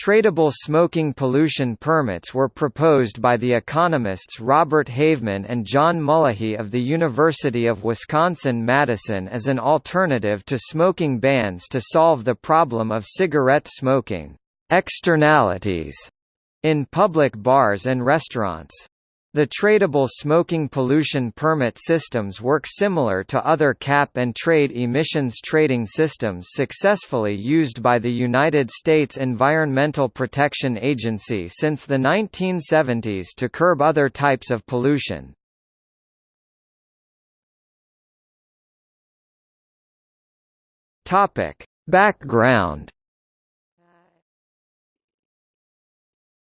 Tradable smoking pollution permits were proposed by the economists Robert Haveman and John Mullahy of the University of Wisconsin-Madison as an alternative to smoking bans to solve the problem of cigarette smoking externalities in public bars and restaurants. The tradable smoking pollution permit systems work similar to other cap-and-trade emissions trading systems successfully used by the United States Environmental Protection Agency since the 1970s to curb other types of pollution. Background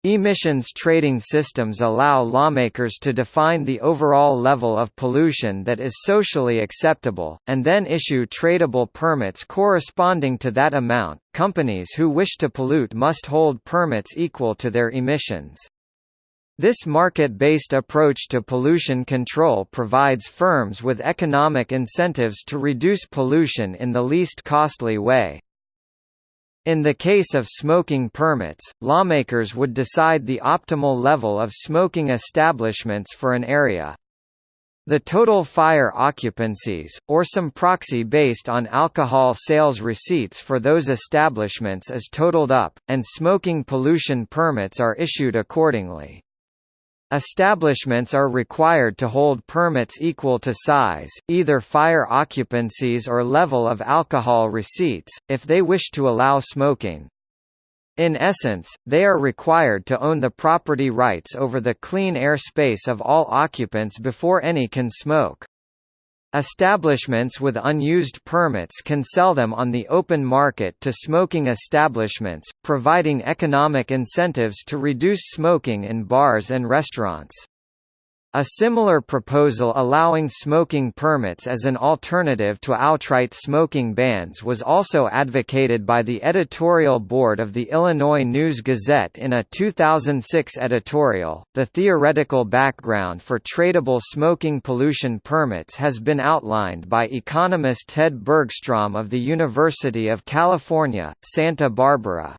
Emissions trading systems allow lawmakers to define the overall level of pollution that is socially acceptable, and then issue tradable permits corresponding to that amount. Companies who wish to pollute must hold permits equal to their emissions. This market-based approach to pollution control provides firms with economic incentives to reduce pollution in the least costly way. In the case of smoking permits, lawmakers would decide the optimal level of smoking establishments for an area. The total fire occupancies, or some proxy based on alcohol sales receipts for those establishments is totaled up, and smoking pollution permits are issued accordingly. Establishments are required to hold permits equal to size, either fire occupancies or level of alcohol receipts, if they wish to allow smoking. In essence, they are required to own the property rights over the clean air space of all occupants before any can smoke. Establishments with unused permits can sell them on the open market to smoking establishments, providing economic incentives to reduce smoking in bars and restaurants. A similar proposal allowing smoking permits as an alternative to outright smoking bans was also advocated by the editorial board of the Illinois News Gazette in a 2006 editorial. The theoretical background for tradable smoking pollution permits has been outlined by economist Ted Bergstrom of the University of California, Santa Barbara.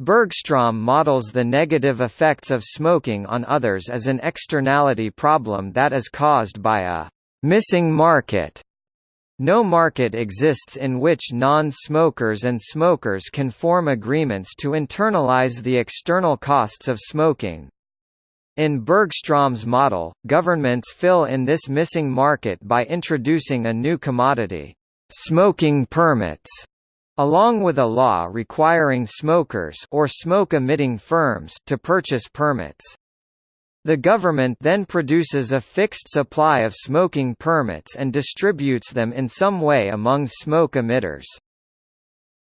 Bergstrom models the negative effects of smoking on others as an externality problem that is caused by a missing market. No market exists in which non-smokers and smokers can form agreements to internalize the external costs of smoking. In Bergstrom's model, governments fill in this missing market by introducing a new commodity, smoking permits, along with a law requiring smokers or smoke-emitting firms to purchase permits. The government then produces a fixed supply of smoking permits and distributes them in some way among smoke emitters.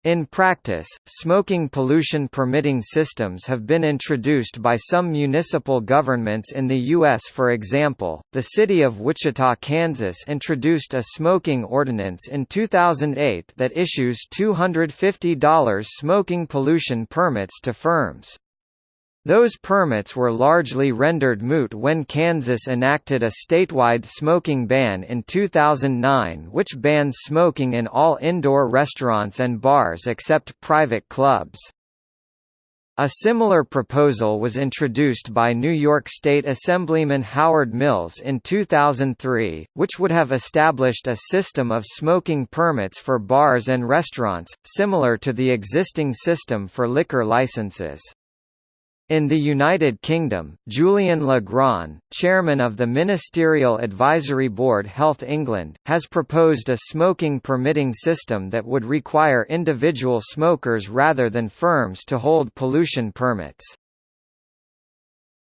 In practice, smoking pollution permitting systems have been introduced by some municipal governments in the U.S. For example, the city of Wichita, Kansas introduced a smoking ordinance in 2008 that issues $250 smoking pollution permits to firms. Those permits were largely rendered moot when Kansas enacted a statewide smoking ban in 2009 which bans smoking in all indoor restaurants and bars except private clubs. A similar proposal was introduced by New York State Assemblyman Howard Mills in 2003, which would have established a system of smoking permits for bars and restaurants, similar to the existing system for liquor licenses. In the United Kingdom, Julian Le Grand, chairman of the Ministerial Advisory Board Health England, has proposed a smoking permitting system that would require individual smokers rather than firms to hold pollution permits.